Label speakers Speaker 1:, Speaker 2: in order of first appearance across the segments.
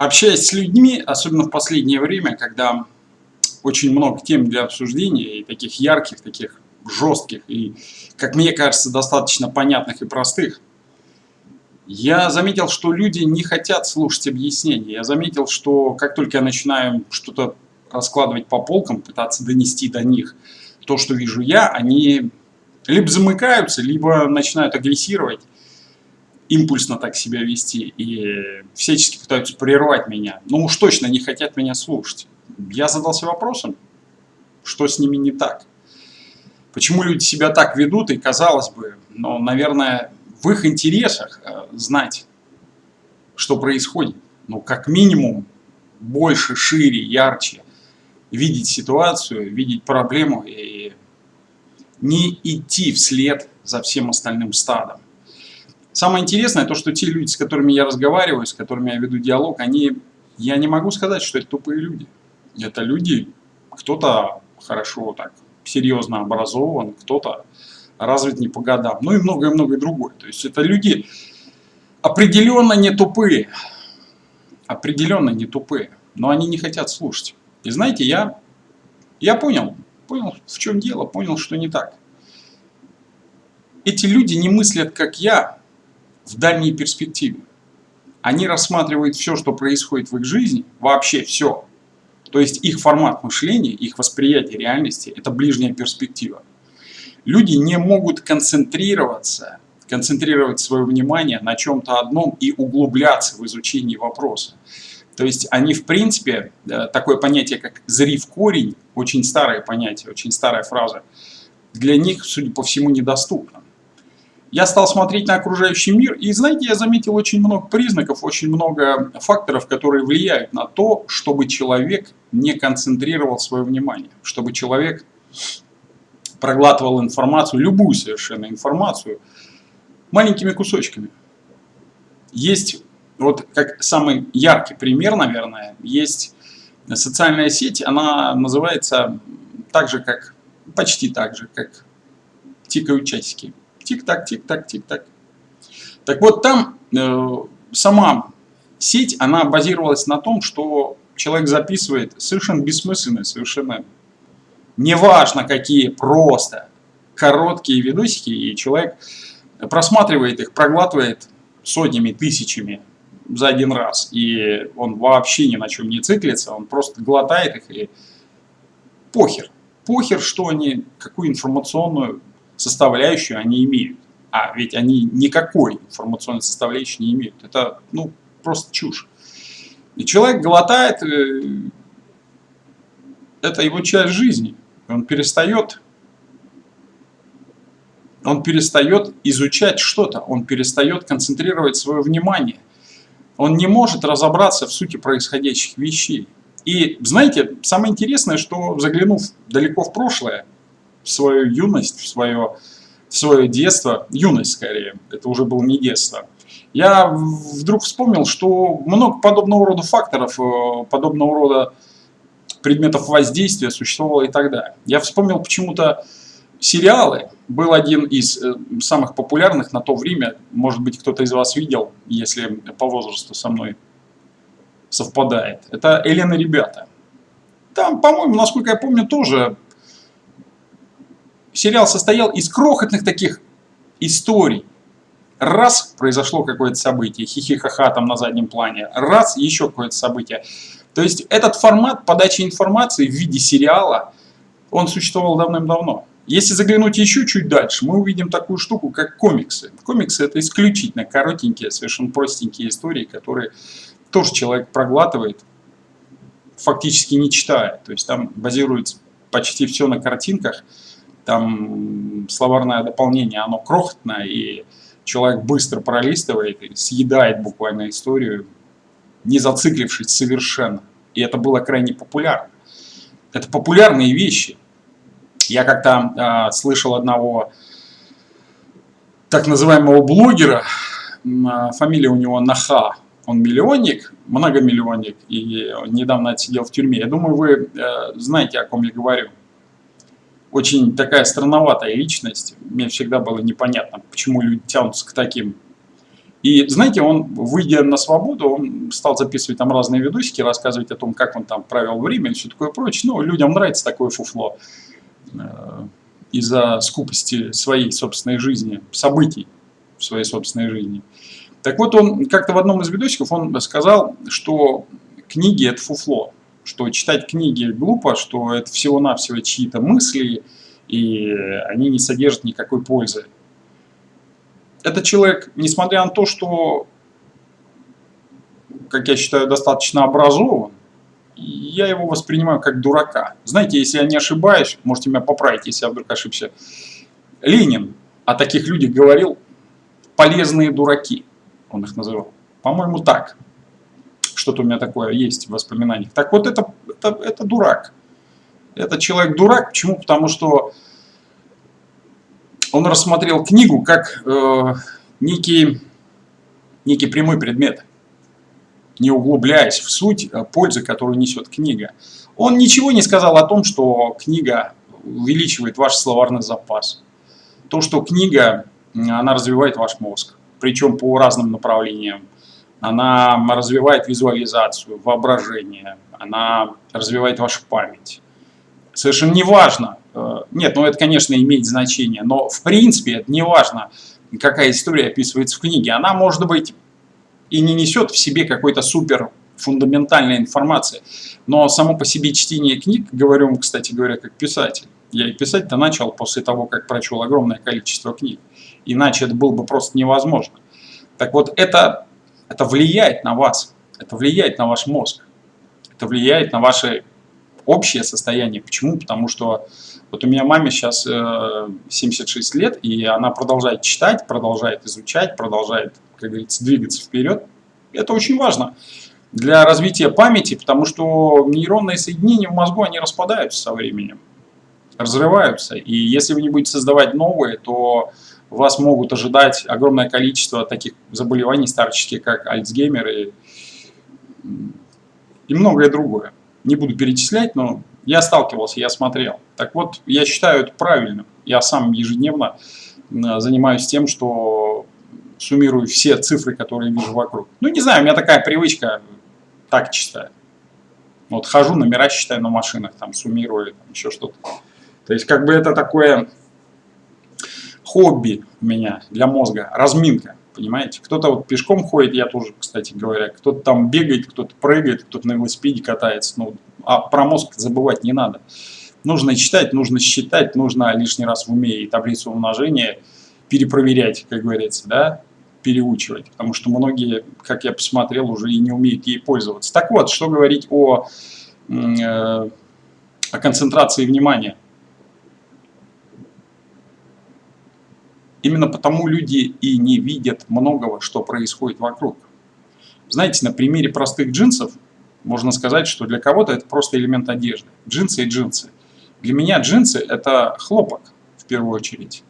Speaker 1: Общаясь с людьми, особенно в последнее время, когда очень много тем для обсуждения, и таких ярких, таких жестких, и, как мне кажется, достаточно понятных и простых, я заметил, что люди не хотят слушать объяснения. Я заметил, что как только я начинаю что-то раскладывать по полкам, пытаться донести до них то, что вижу я, они либо замыкаются, либо начинают агрессировать, импульсно так себя вести и всячески пытаются прервать меня. Ну уж точно не хотят меня слушать. Я задался вопросом, что с ними не так. Почему люди себя так ведут, и казалось бы, но, ну, наверное, в их интересах э, знать, что происходит. Ну, как минимум, больше, шире, ярче видеть ситуацию, видеть проблему и не идти вслед за всем остальным стадом. Самое интересное, то, что те люди, с которыми я разговариваю, с которыми я веду диалог, они, я не могу сказать, что это тупые люди. Это люди, кто-то хорошо так, серьезно образован, кто-то развит не по годам, ну и многое-многое другое. То есть это люди определенно не тупые, определенно не тупые, но они не хотят слушать. И знаете, я, я понял, понял, в чем дело, понял, что не так. Эти люди не мыслят, как я, в дальней перспективе. Они рассматривают все, что происходит в их жизни, вообще все. То есть их формат мышления, их восприятие реальности – это ближняя перспектива. Люди не могут концентрироваться, концентрировать свое внимание на чем-то одном и углубляться в изучении вопроса. То есть они, в принципе, э, такое понятие, как «зри в корень», очень старое понятие, очень старая фраза, для них, судя по всему, недоступно. Я стал смотреть на окружающий мир, и, знаете, я заметил очень много признаков, очень много факторов, которые влияют на то, чтобы человек не концентрировал свое внимание, чтобы человек проглатывал информацию, любую совершенно информацию, маленькими кусочками. Есть, вот как самый яркий пример, наверное, есть социальная сеть, она называется так же, как, почти так же, как тикают часики. Тик-так, тик-так, тик-так. Так вот, там э, сама сеть, она базировалась на том, что человек записывает совершенно бессмысленные, совершенно неважно какие, просто короткие видосики, и человек просматривает их, проглатывает сотнями, тысячами за один раз, и он вообще ни на чем не циклится, он просто глотает их и похер. Похер, что они, какую информационную составляющую они имеют. А ведь они никакой информационной составляющей не имеют. Это ну, просто чушь. И человек глотает, э, это его часть жизни. Он перестает, он перестает изучать что-то, он перестает концентрировать свое внимание. Он не может разобраться в сути происходящих вещей. И знаете, самое интересное, что заглянув далеко в прошлое, в свою юность, в свое, в свое детство, юность скорее, это уже было не детство, я вдруг вспомнил, что много подобного рода факторов, э, подобного рода предметов воздействия существовало и тогда. Я вспомнил почему-то сериалы. Был один из э, самых популярных на то время, может быть кто-то из вас видел, если по возрасту со мной совпадает. Это «Элена, ребята». Там, по-моему, насколько я помню, тоже сериал состоял из крохотных таких историй. Раз произошло какое-то событие, хихихаха там на заднем плане, раз еще какое-то событие. То есть этот формат подачи информации в виде сериала, он существовал давным-давно. Если заглянуть еще чуть дальше, мы увидим такую штуку, как комиксы. Комиксы это исключительно коротенькие, совершенно простенькие истории, которые тоже человек проглатывает, фактически не читая. То есть там базируется почти все на картинках, там словарное дополнение, оно крохотное, и человек быстро пролистывает и съедает буквально историю, не зациклившись совершенно. И это было крайне популярно. Это популярные вещи. Я как-то э, слышал одного так называемого блогера, э, фамилия у него Наха, он миллионник, многомиллионник, и недавно отсидел в тюрьме. Я думаю, вы э, знаете, о ком я говорю очень такая странноватая личность. Мне всегда было непонятно, почему люди тянутся к таким И знаете, он, выйдя на свободу, он стал записывать там разные видосики, рассказывать о том, как он там провел время и все такое прочее. Ну, людям нравится такое фуфло э, из-за скупости своей собственной жизни, событий в своей собственной жизни. Так вот, он как-то в одном из видосиков он сказал, что книги это фуфло, что читать книги глупо, что это всего-навсего чьи-то мысли, и они не содержат никакой пользы этот человек, несмотря на то, что, как я считаю, достаточно образован, я его воспринимаю как дурака. Знаете, если я не ошибаюсь, можете меня поправить, если я вдруг ошибся, Ленин о таких людях говорил «полезные дураки», он их называл. По-моему, так. Что-то у меня такое есть в воспоминаниях. Так вот, это, это, это дурак. Это человек дурак. Почему? Потому что он рассмотрел книгу как э, некий, некий прямой предмет, не углубляясь в суть э, пользы, которую несет книга. Он ничего не сказал о том, что книга увеличивает ваш словарный запас. То, что книга, она развивает ваш мозг, причем по разным направлениям. Она развивает визуализацию, воображение, она развивает вашу память. Совершенно неважно, Э, нет, ну это, конечно, имеет значение, но в принципе это не важно, какая история описывается в книге. Она, может быть, и не несет в себе какой-то супер фундаментальной информации, но само по себе чтение книг, говорю, кстати говоря, как писатель, я и писать-то начал после того, как прочел огромное количество книг, иначе это было бы просто невозможно. Так вот, это, это влияет на вас, это влияет на ваш мозг, это влияет на ваше общее состояние. Почему? Потому что вот у меня маме сейчас 76 э, лет, и она продолжает читать, продолжает изучать, продолжает, как говорится, двигаться вперед. Это очень важно для развития памяти, потому что нейронные соединения в мозгу, они распадаются со временем, разрываются. И если вы не будете создавать новые, то вас могут ожидать огромное количество таких заболеваний старческих, как Альцгеймер и, и многое другое. Не буду перечислять, но я сталкивался, я смотрел. Так вот, я считаю это правильным. Я сам ежедневно занимаюсь тем, что суммирую все цифры, которые вижу вокруг. Ну, не знаю, у меня такая привычка, так читаю. Вот хожу, номера считаю на машинах, там суммирую, там, еще что-то. То есть, как бы это такое хобби у меня для мозга, разминка, понимаете? Кто-то вот пешком ходит, я тоже, кстати говоря, кто-то там бегает, кто-то прыгает, кто-то на велосипеде катается. Ну, а про мозг забывать не надо. Нужно читать, нужно считать, нужно лишний раз в уме и таблицу умножения перепроверять, как говорится, да, переучивать. Потому что многие, как я посмотрел, уже и не умеют ей пользоваться. Так вот, что говорить о, э, о концентрации внимания. Именно потому люди и не видят многого, что происходит вокруг. Знаете, на примере простых джинсов можно сказать, что для кого-то это просто элемент одежды. Джинсы и джинсы. Для меня джинсы – это хлопок, в первую очередь.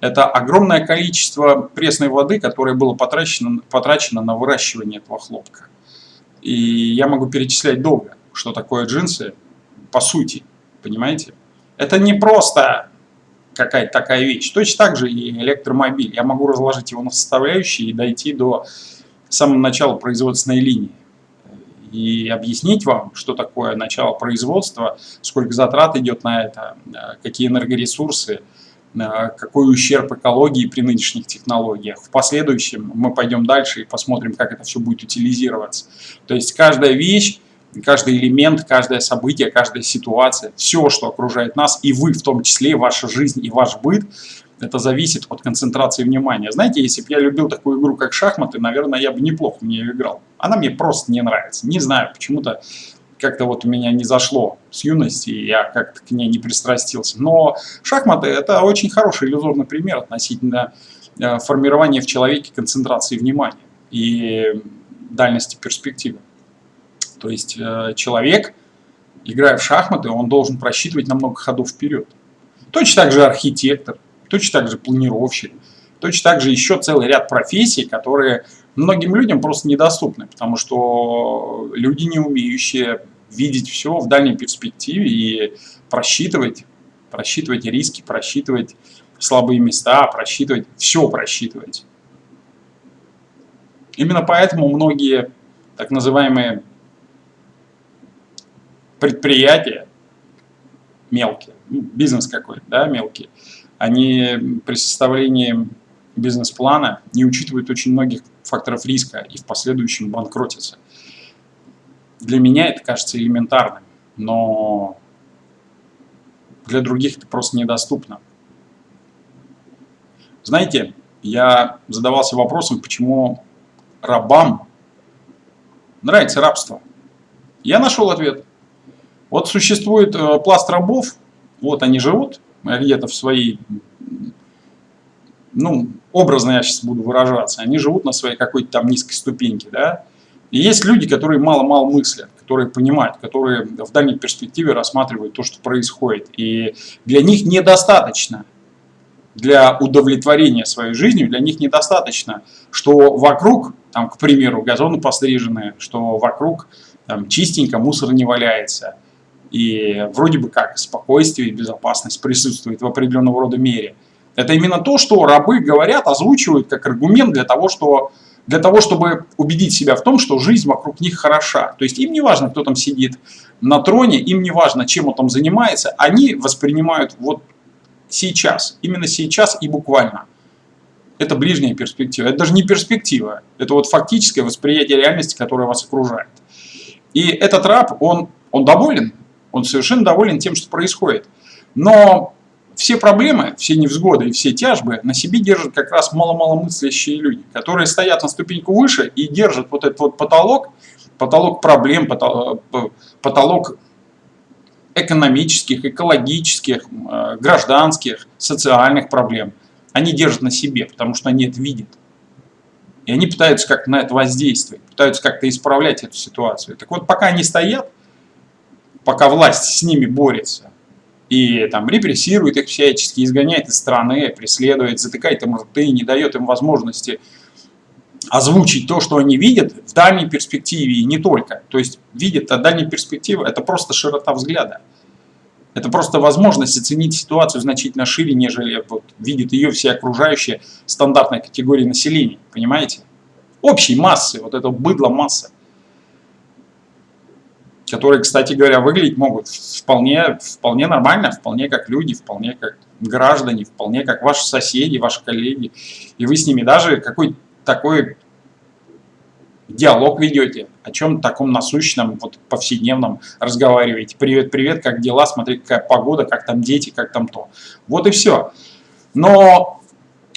Speaker 1: Это огромное количество пресной воды, которое было потрачено, потрачено на выращивание этого хлопка. И я могу перечислять долго, что такое джинсы по сути, понимаете? Это не просто какая-то такая вещь. Точно так же и электромобиль. Я могу разложить его на составляющие и дойти до самого начала производственной линии и объяснить вам, что такое начало производства, сколько затрат идет на это, э, какие энергоресурсы, э, какой ущерб экологии при нынешних технологиях. В последующем мы пойдем дальше и посмотрим, как это все будет утилизироваться. То есть каждая вещь, каждый элемент, каждое событие, каждая ситуация, все, что окружает нас, и вы в том числе, ваша жизнь и ваш быт, это зависит от концентрации внимания. Знаете, если бы я любил такую игру, как шахматы, наверное, я бы неплохо в нее играл. Она мне просто не нравится. Не знаю, почему-то как-то вот у меня не зашло с юности, я как-то к ней не пристрастился. Но шахматы – это очень хороший иллюзорный пример относительно э, формирования в человеке концентрации внимания и дальности перспективы. То есть э, человек, играя в шахматы, он должен просчитывать на много ходов вперед. Точно так же архитектор, точно так же планировщик, точно так же еще целый ряд профессий, которые многим людям просто недоступны, потому что люди, не умеющие видеть все в дальней перспективе и просчитывать, просчитывать риски, просчитывать слабые места, просчитывать, все просчитывать. Именно поэтому многие так называемые предприятия, мелкие, ну, бизнес какой да, мелкий, они при составлении бизнес-плана не учитывают очень многих факторов риска и в последующем банкротятся. Для меня это кажется элементарным, но для других это просто недоступно. Знаете, я задавался вопросом, почему рабам нравится рабство. Я нашел ответ. Вот существует э, пласт рабов, вот они живут где-то в своей, ну, образно я сейчас буду выражаться, они живут на своей какой-то там низкой ступеньке, да. И есть люди, которые мало-мало мыслят, которые понимают, которые в дальней перспективе рассматривают то, что происходит. И для них недостаточно для удовлетворения своей жизнью, для них недостаточно, что вокруг, там, к примеру, газоны пострижены, что вокруг там, чистенько, мусор не валяется, и вроде бы как спокойствие и безопасность присутствует в определенного рода мере. Это именно то, что рабы говорят, озвучивают как аргумент для того, что, для того, чтобы убедить себя в том, что жизнь вокруг них хороша. То есть им не важно, кто там сидит на троне, им не важно, чем он там занимается, они воспринимают вот сейчас, именно сейчас и буквально. Это ближняя перспектива. Это даже не перспектива, это вот фактическое восприятие реальности, которая вас окружает. И этот раб, он, он доволен, он совершенно доволен тем, что происходит. Но все проблемы, все невзгоды и все тяжбы на себе держат как раз мало-маломыслящие люди, которые стоят на ступеньку выше и держат вот этот вот потолок, потолок проблем, потолок экономических, экологических, э, гражданских, социальных проблем. Они держат на себе, потому что они это видят. И они пытаются как-то на это воздействовать, пытаются как-то исправлять эту ситуацию. Так вот, пока они стоят, пока власть с ними борется, и там репрессирует их всячески, изгоняет из страны, преследует, затыкает им рты, не дает им возможности озвучить то, что они видят в дальней перспективе и не только. То есть видят, а дальняя перспектива – это просто широта взгляда. Это просто возможность оценить ситуацию значительно шире, нежели вот, видит ее все окружающие стандартной категории населения. Понимаете? Общей массы, вот это быдло масса. Которые, кстати говоря, выглядеть могут вполне, вполне нормально, вполне как люди, вполне как граждане, вполне как ваши соседи, ваши коллеги. И вы с ними даже какой-то такой диалог ведете, о чем таком насущном, вот повседневном разговариваете. Привет, привет, как дела, смотри, какая погода, как там дети, как там то. Вот и все. Но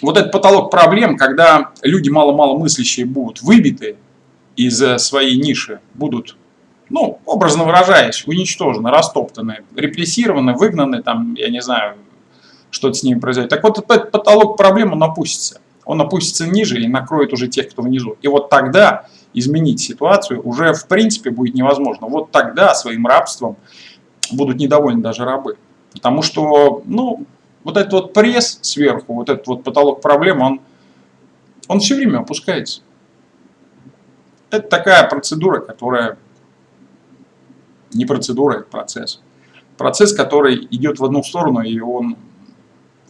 Speaker 1: вот этот потолок проблем, когда люди мало-мало мыслящие будут выбиты из своей ниши, будут, ну, образно выражаясь, уничтожены, растоптаны, репрессированы, выгнаны, там, я не знаю, что-то с ними произойдет. Так вот, этот потолок проблем, он опустится он опустится ниже и накроет уже тех, кто внизу. И вот тогда изменить ситуацию уже в принципе будет невозможно. Вот тогда своим рабством будут недовольны даже рабы. Потому что, ну, вот этот вот пресс сверху, вот этот вот потолок проблем, он, он все время опускается. Это такая процедура, которая не процедура, это процесс. Процесс, который идет в одну сторону, и он,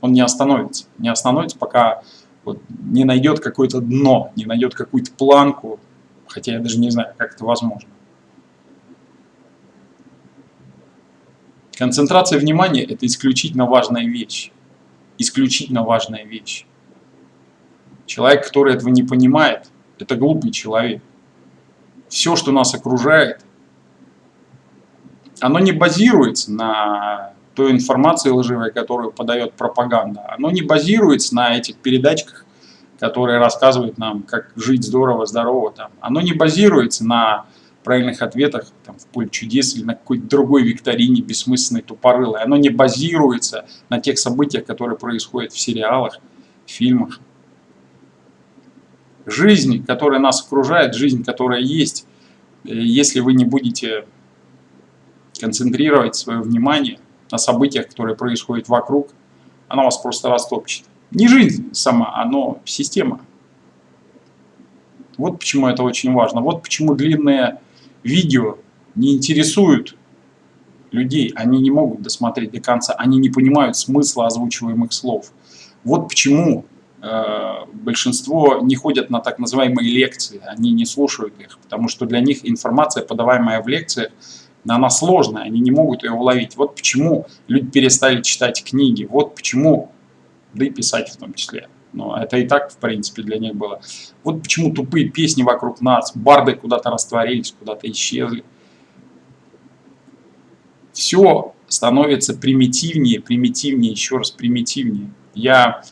Speaker 1: он не остановится. Не остановится, пока вот, не найдет какое-то дно, не найдет какую-то планку, хотя я даже не знаю, как это возможно. Концентрация внимания – это исключительно важная вещь. Исключительно важная вещь. Человек, который этого не понимает, это глупый человек. Все, что нас окружает, оно не базируется на той информации лживой, которую подает пропаганда, оно не базируется на этих передачках, которые рассказывают нам, как жить здорово, здорово. Там. Оно не базируется на правильных ответах там, в поле чудес или на какой-то другой викторине бессмысленной тупорылой. Оно не базируется на тех событиях, которые происходят в сериалах, фильмах. Жизнь, которая нас окружает, жизнь, которая есть, э, если вы не будете концентрировать свое внимание на событиях, которые происходят вокруг, она вас просто растопчет. Не жизнь сама, а но система. Вот почему это очень важно. Вот почему длинные видео не интересуют людей. Они не могут досмотреть до конца. Они не понимают смысла озвучиваемых слов. Вот почему э, большинство не ходят на так называемые лекции, они не слушают их, потому что для них информация, подаваемая в лекциях, она сложная, они не могут ее уловить. Вот почему люди перестали читать книги, вот почему, да и писать в том числе. Но это и так, в принципе, для них было. Вот почему тупые песни вокруг нас, барды куда-то растворились, куда-то исчезли. Все становится примитивнее, примитивнее, еще раз примитивнее. Я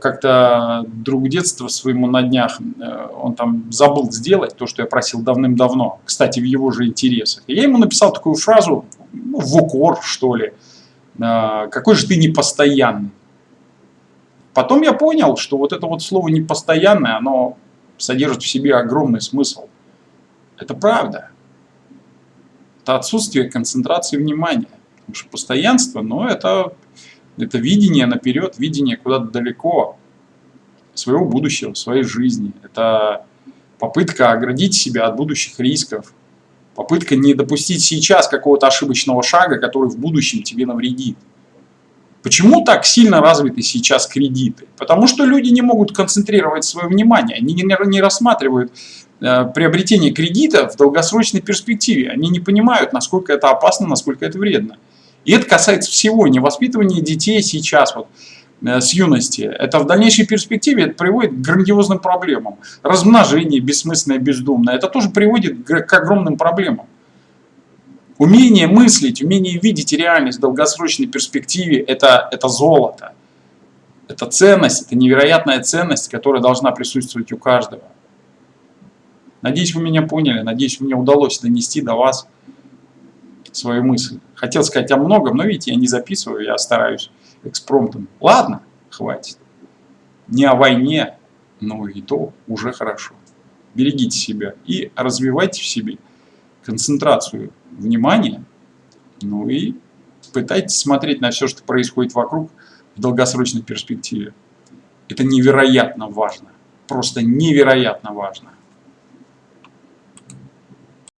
Speaker 1: как-то друг детства своему на днях, э, он там забыл сделать то, что я просил давным-давно, кстати, в его же интересах. И я ему написал такую фразу, ну, в укор, что ли, э, какой же ты непостоянный. Потом я понял, что вот это вот слово непостоянное, оно содержит в себе огромный смысл. Это правда. Это отсутствие концентрации внимания. Потому что постоянство, но это, это видение наперед, видение куда-то далеко своего будущего, своей жизни. Это попытка оградить себя от будущих рисков. Попытка не допустить сейчас какого-то ошибочного шага, который в будущем тебе навредит. Почему так сильно развиты сейчас кредиты? Потому что люди не могут концентрировать свое внимание, они не рассматривают э, приобретение кредита в долгосрочной перспективе. Они не понимают, насколько это опасно, насколько это вредно. И это касается всего, не воспитывания детей сейчас, вот, э, с юности. Это в дальнейшей перспективе это приводит к грандиозным проблемам. Размножение бессмысленное, бездумное, это тоже приводит к огромным проблемам. Умение мыслить, умение видеть реальность в долгосрочной перспективе это, – это золото. Это ценность, это невероятная ценность, которая должна присутствовать у каждого. Надеюсь, вы меня поняли, надеюсь, мне удалось донести до вас свою мысль. Хотел сказать о многом, но видите, я не записываю, я стараюсь экспромтом. Ладно, хватит. Не о войне, но и то уже хорошо. Берегите себя и развивайте в себе концентрацию внимание, ну и пытайтесь смотреть на все, что происходит вокруг в долгосрочной перспективе. Это невероятно важно, просто невероятно важно.